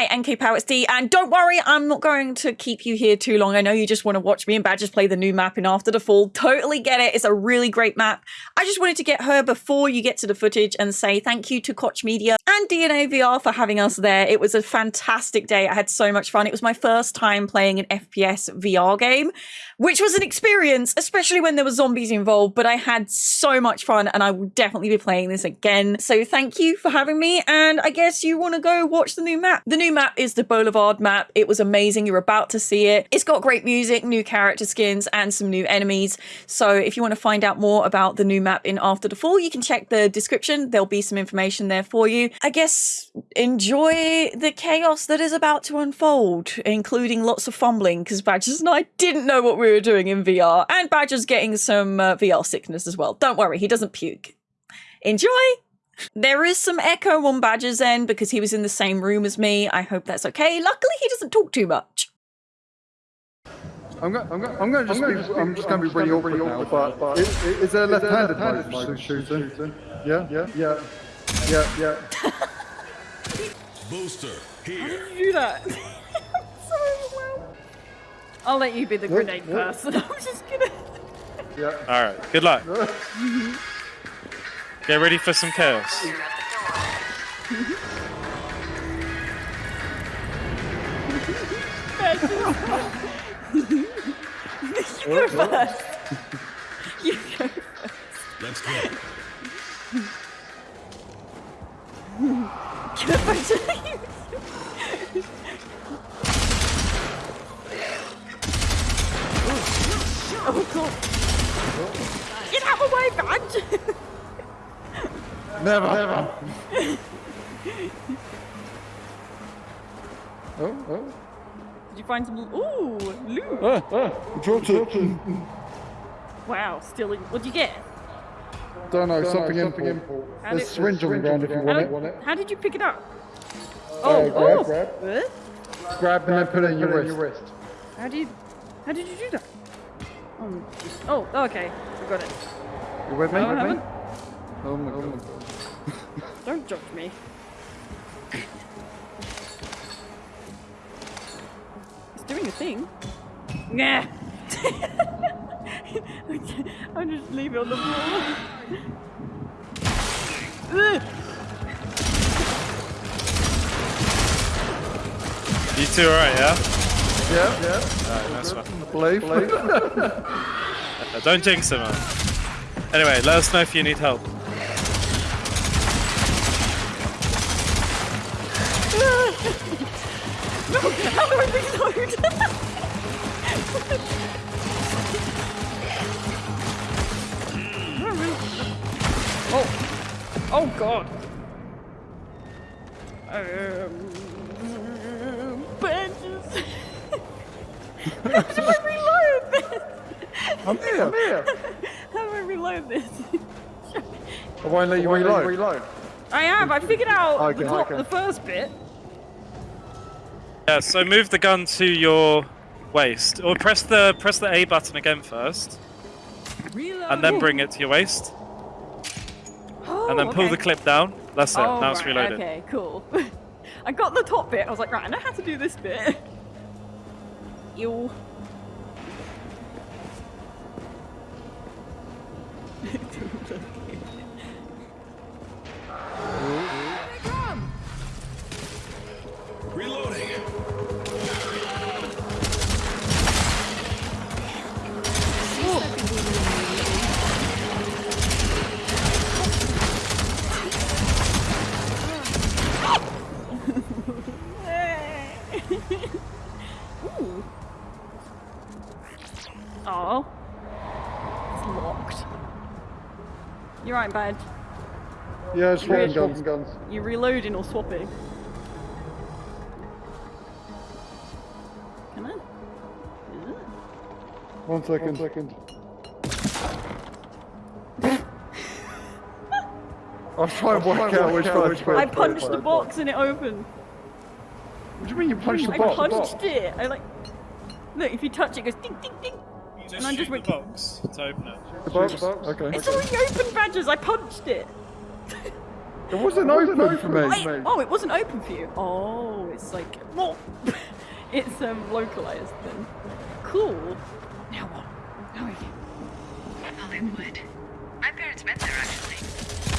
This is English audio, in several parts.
Hi, NK Powers D, and don't worry, I'm not going to keep you here too long. I know you just want to watch me and Badgers play the new map in After the Fall. Totally get it. It's a really great map. I just wanted to get her before you get to the footage and say thank you to Koch Media and DNA VR for having us there. It was a fantastic day. I had so much fun. It was my first time playing an FPS VR game, which was an experience, especially when there were zombies involved, but I had so much fun and I will definitely be playing this again. So thank you for having me, and I guess you want to go watch the new map. The new map is the Boulevard map. It was amazing. You're about to see it. It's got great music, new character skins, and some new enemies. So if you want to find out more about the new map in After the Fall, you can check the description. There'll be some information there for you. I guess enjoy the chaos that is about to unfold, including lots of fumbling, because Badgers and I didn't know what we were doing in VR, and Badger's getting some uh, VR sickness as well. Don't worry, he doesn't puke. Enjoy! There is some echo on Badger's end because he was in the same room as me. I hope that's okay. Luckily, he doesn't talk too much. I'm going. I'm going. I'm going to just. Be, I'm just going to be really awkward now. But is, is there a left-handed mode shooting? Yeah. Yeah. Yeah. Yeah. Yeah. Booster How did you do that? I'm so overwhelmed. I'll let you be the grenade person. I'm just gonna. Yeah. All right. Good luck. Get ready for some chaos. you go first. You go first. Let's go. Get a bunch of Oh, cool. Get out of my way, badge! Never. Never. oh. Oh. Did you find some? Ooh, loot! Ah. Ah. Dropped it. Wow, still. in- What'd you get? Don't know. Something in. How There's did- syringe on the ground if you How want did, it. how did you pick it up? Uh, Oh, grab, oh. grab. What? Grab and then put it in your wrist. How did? How did you do that? Oh, oh, oh, okay, I got it. You with me? No, I with me? haven't. Oh my god. Don't judge me. It's doing a thing. Nah. I'll just leave it on the floor. Ugh. You two alright, yeah? Yeah. Yeah. Alright, nice one. Believe. Believe. Uh, Don't jinx it, man. Anyway, let us know if you need help. No, how do I reload? oh, oh God. Um, benches. how do I reload this? I'm here. I'm here. How do I reload this? I won't let you reload. reload. I have. I figured out Okay, the, top, okay. the first bit. Yeah, so move the gun to your waist, or press the press the A button again first, and then bring it to your waist, and then oh, pull Oh, okay. the clip down. That's it. Oh, now it's reloaded. Okay, cool. I got the top bit. I was like, right, I know how to do this bit. Ew. Right, Badge. Yeah, swapping Really? guns. Guns. You reloading or swapping? Come on. Ooh. One second. One second. I'll try and work out which one. which I punched the box and it opened. What do you mean you punched the box? I punched it. I like. Look, if you touch it, it goes ding ding ding. Just And I just went- the box to open it. The box? Okay. It's already open, Badgers. I punched it. It wasn't open for me. Wait, oh, it wasn't open for you. Oh, it's it's like, well, it's um, localized then. Cool. Now what? How are you? Hollywood. My parents met there actually.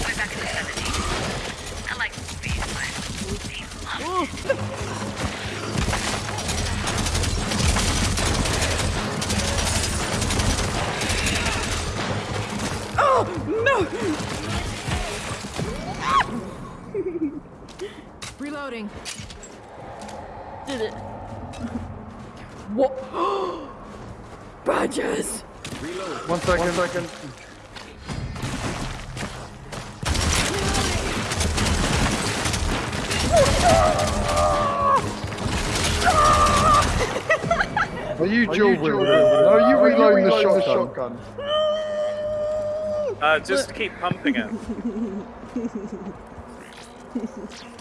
Way back in the 70s. I like movies, but they loved it. Reloading. Did it? What? Badges! One second. One second. Are you dual wielding? Are you reloading the shotgun? Uh, just keep pumping it.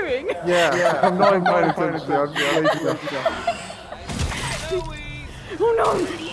doing? Yeah, yeah. I'm not even paying attention. I'm just lazy. Oh no!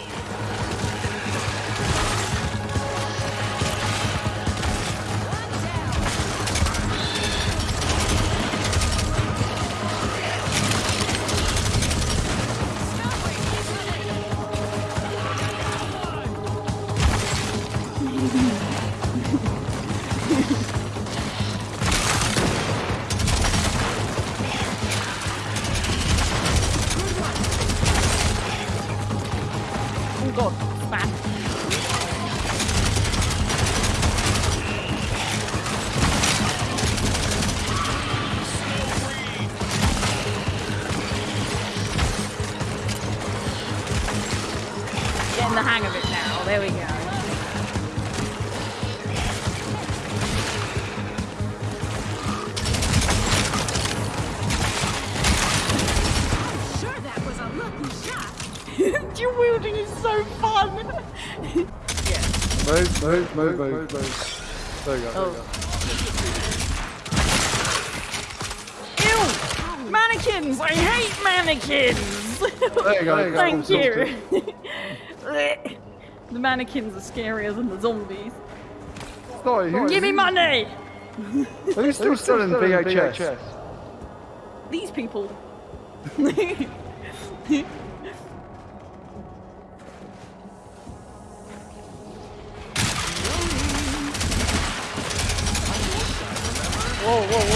So fun. Move, move, move, move, move. There you go. There you go. Oh. Ew! Mannequins! I hate mannequins! There you go. there you go. Thank Sorted. you. the mannequins are scarier than the zombies. Sorry, who- Give me money! Are you still selling VHS? These people. whoa, whoa,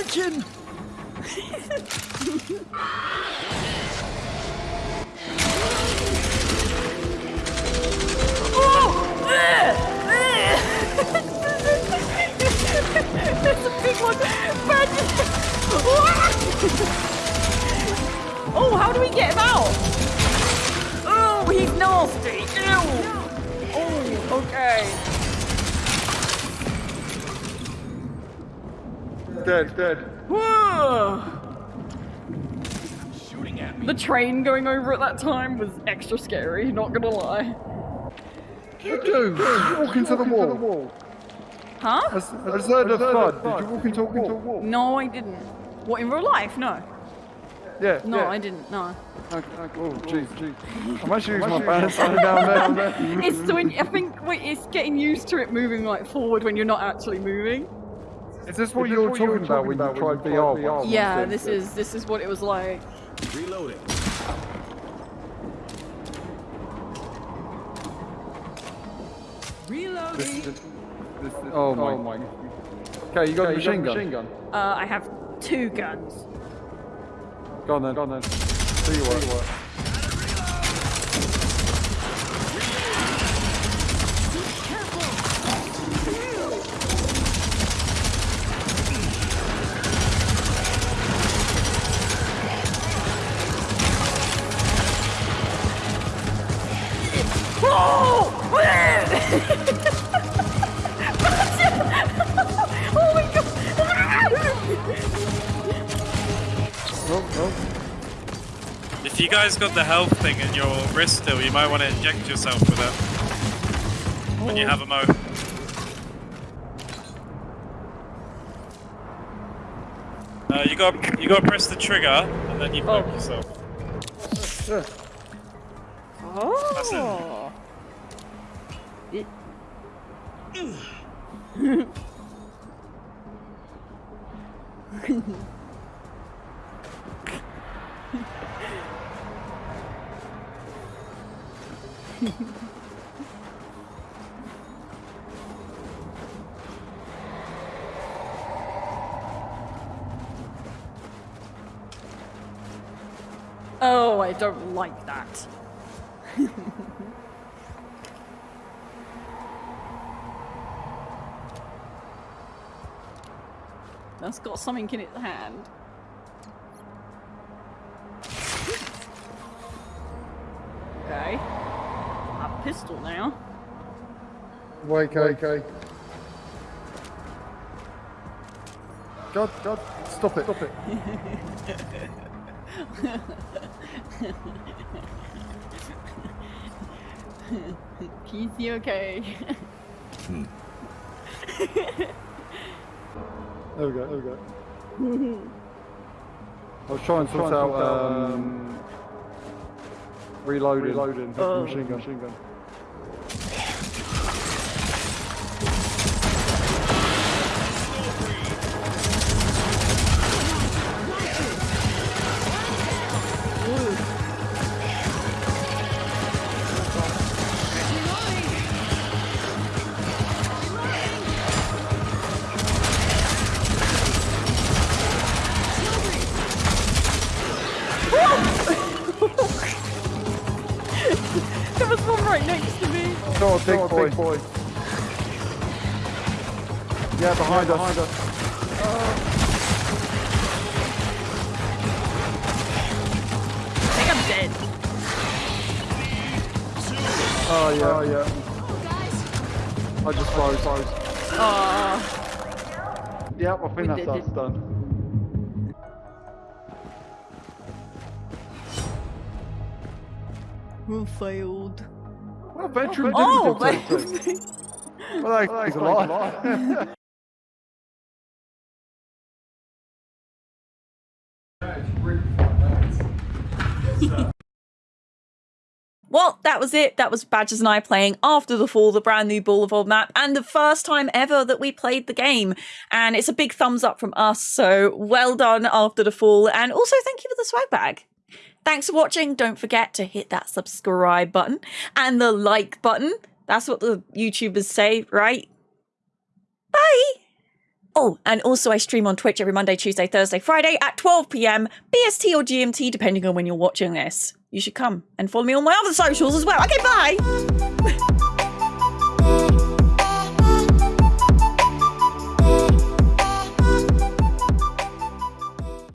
Oh! That's a big one! Oh, how do we get him out? Oh, he's nasty! Ew! Oh, okay. Dead, dead. Whoa! Shooting at me. The train going over at that time was extra scary, not gonna lie. Dude, did you walk into the wall? Huh? I s- I just heard a thud. Did you walk into a wall? No, I didn't. What, in real life? No. Yeah. No, yeah. I didn't, no. Okay, okay. Oh, jeez, oh, jeez. I'm actually using my balance down there. there. It's the when I think wait, it's getting used to it moving like forward when you're not actually moving. Is this what you were talking about when you tried VR? once? Yeah, this is this is what it was like. Reloading. Reloading. This, this, this, oh my. Oh my. Okay, you got a machine gun. Machine gun. Uh, I have two guns. Go on then. Go on then. See you what. Oh! Oh, oh. If you guys got the health thing in your wrist still, you might want to inject yourself with it when you have a mo. Uh, you got you got to press the trigger and then you poke Oh. yourself. Yeah. That's it. Oh. It- Oh, I don't like that. That's got something in its hand. Pistol now. Wait, okay. God, God, stop it, stop it. Easy, okay. There we go, there we go. I was trying to sort out um, reloading, reloading Oh. machine gun. Machine gun. On, big, boy. Yeah, behind us. Behind us. I think I'm dead. Oh yeah, oh yeah. Oh, guys. I just froze. froze. Oh, Yep, I think We that's us done. we failed. Well, Oh, do but-. Well, that explains a lot. Well, that was it. That was Badgers and I playing After the Fall, the brand new Boulevard map, and the first time ever that we played the game. And it's a big thumbs up from us. So well done, After the Fall. And also thank you for the swag bag. Thanks for watching. Don't forget to hit that subscribe button and the like button. That's what the YouTubers say, right? Bye. Oh, and also I stream on Twitch every Monday, Tuesday, Thursday, Friday at 12 p.m. BST or GMT, depending on when you're watching this. You should come and follow me on my other socials as well. Okay, bye.